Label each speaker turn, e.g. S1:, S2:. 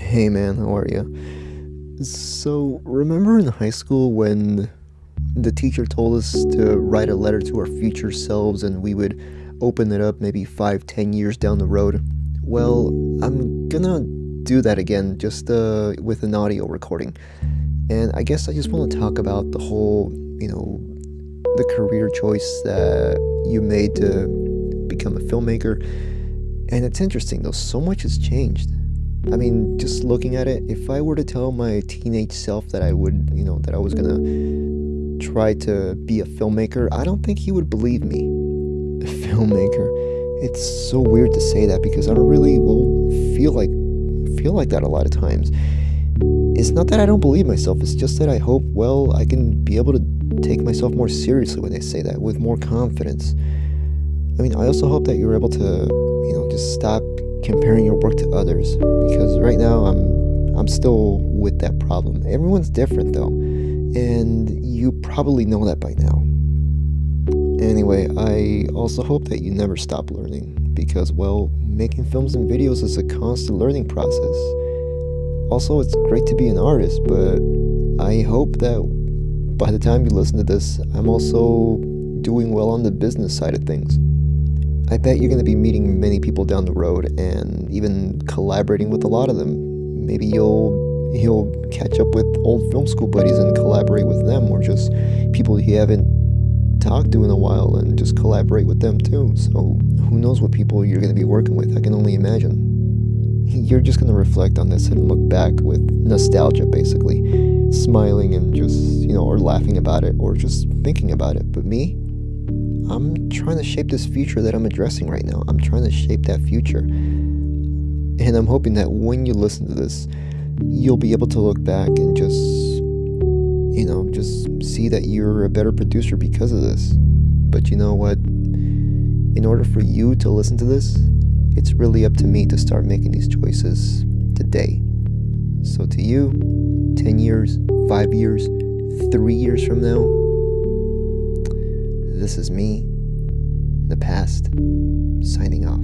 S1: Hey man, how are you? So, remember in high school when the teacher told us to write a letter to our future selves and we would open it up maybe five, ten years down the road? Well, I'm gonna do that again, just uh, with an audio recording. And I guess I just want to talk about the whole, you know, the career choice that you made to become a filmmaker. And it's interesting though, so much has changed. I mean, just looking at it, if I were to tell my teenage self that I would, you know, that I was gonna try to be a filmmaker, I don't think he would believe me. A filmmaker. It's so weird to say that because I don't really well feel like feel like that a lot of times. It's not that I don't believe myself, it's just that I hope, well, I can be able to take myself more seriously when I say that, with more confidence. I mean, I also hope that you're able to, you know, just stop comparing your work to others because right now I'm I'm still with that problem. Everyone's different though, and you probably know that by now. Anyway, I also hope that you never stop learning because well, making films and videos is a constant learning process. Also, it's great to be an artist, but I hope that by the time you listen to this, I'm also doing well on the business side of things. I bet you're going to be meeting many people down the road and even collaborating with a lot of them. Maybe you'll you'll catch up with old film school buddies and collaborate with them or just people you haven't talked to in a while and just collaborate with them too. So, who knows what people you're going to be working with? I can only imagine. You're just going to reflect on this and look back with nostalgia basically, smiling and just, you know, or laughing about it or just thinking about it. But me, I'm trying to shape this future that I'm addressing right now. I'm trying to shape that future. And I'm hoping that when you listen to this, you'll be able to look back and just, you know, just see that you're a better producer because of this. But you know what? In order for you to listen to this, it's really up to me to start making these choices today. So, to you, 10 years, 5 years, 3 years from now, this is me, the past, signing off.